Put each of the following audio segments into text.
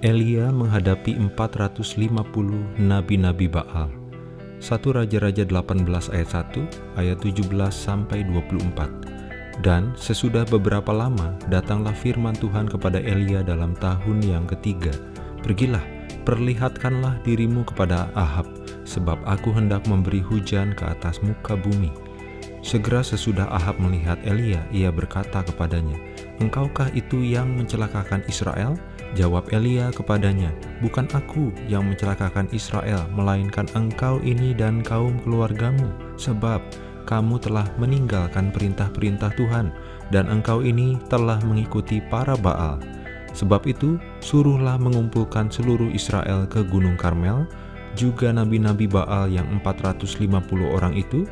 Elia menghadapi 450 nabi-nabi Baal. 1 Raja-Raja 18 ayat 1, ayat 17 sampai 24. Dan sesudah beberapa lama datanglah firman Tuhan kepada Elia dalam tahun yang ketiga. Pergilah, perlihatkanlah dirimu kepada Ahab, sebab aku hendak memberi hujan ke atas muka bumi. Segera sesudah Ahab melihat Elia, ia berkata kepadanya, Engkaukah itu yang mencelakakan Israel? Jawab Elia kepadanya, Bukan aku yang mencelakakan Israel, melainkan engkau ini dan kaum keluargamu, sebab kamu telah meninggalkan perintah-perintah Tuhan, dan engkau ini telah mengikuti para Baal. Sebab itu, suruhlah mengumpulkan seluruh Israel ke Gunung Karmel, juga nabi-nabi Baal yang 450 orang itu,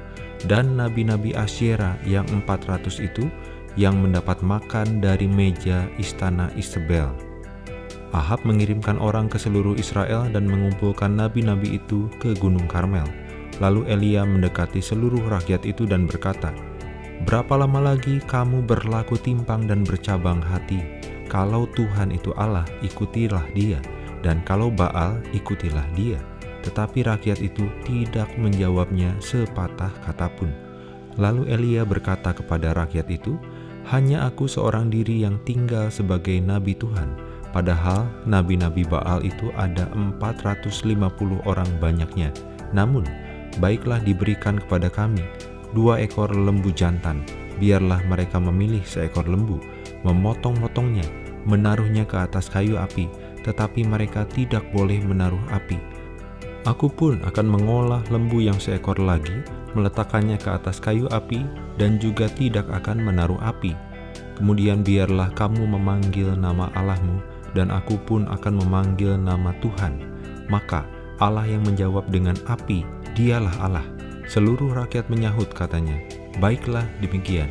dan nabi-nabi Asyera yang 400 itu, yang mendapat makan dari meja istana Isabel. Ahab mengirimkan orang ke seluruh Israel dan mengumpulkan nabi-nabi itu ke Gunung Karmel. Lalu Elia mendekati seluruh rakyat itu dan berkata, Berapa lama lagi kamu berlaku timpang dan bercabang hati? Kalau Tuhan itu Allah, ikutilah dia, dan kalau Baal, ikutilah dia. Tetapi rakyat itu tidak menjawabnya sepatah kata pun. Lalu Elia berkata kepada rakyat itu, Hanya aku seorang diri yang tinggal sebagai nabi Tuhan, Padahal nabi-nabi Baal itu ada 450 orang banyaknya. Namun, baiklah diberikan kepada kami dua ekor lembu jantan. Biarlah mereka memilih seekor lembu, memotong-motongnya, menaruhnya ke atas kayu api, tetapi mereka tidak boleh menaruh api. Aku pun akan mengolah lembu yang seekor lagi, meletakkannya ke atas kayu api, dan juga tidak akan menaruh api. Kemudian biarlah kamu memanggil nama Allahmu, dan aku pun akan memanggil nama Tuhan. Maka Allah yang menjawab dengan api, dialah Allah. Seluruh rakyat menyahut katanya, baiklah demikian.